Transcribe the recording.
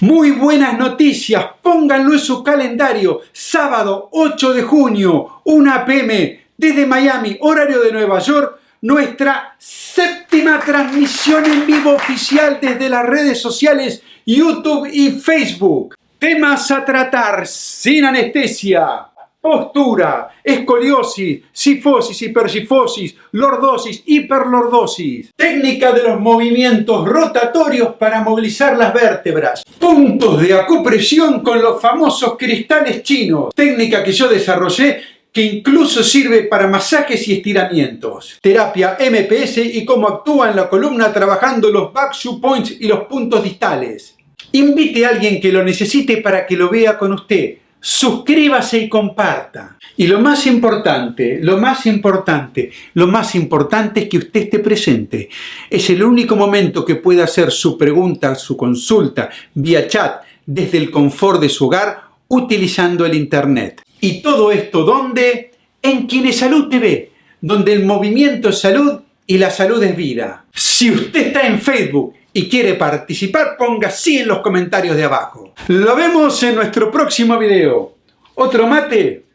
Muy buenas noticias, pónganlo en su calendario. Sábado 8 de junio, 1 pm, desde Miami, horario de Nueva York, nuestra séptima transmisión en vivo oficial desde las redes sociales YouTube y Facebook. Temas a tratar sin anestesia, postura, escoliosis, sifosis, hipersifosis, lordosis, hiperlordosis, técnica de los movimientos rotatorios para movilizar las vértebras, puntos de acupresión con los famosos cristales chinos, técnica que yo desarrollé que incluso sirve para masajes y estiramientos. Terapia MPS y cómo actúa en la columna trabajando los back shoe points y los puntos distales. Invite a alguien que lo necesite para que lo vea con usted suscríbase y comparta. Y lo más importante, lo más importante, lo más importante es que usted esté presente. Es el único momento que puede hacer su pregunta, su consulta vía chat desde el confort de su hogar utilizando el internet. Y todo esto ¿dónde? En Kinesalud TV, donde el movimiento es salud y la salud es vida. Si usted está en Facebook y quiere participar, ponga sí en los comentarios de abajo. Lo vemos en nuestro próximo video. Otro mate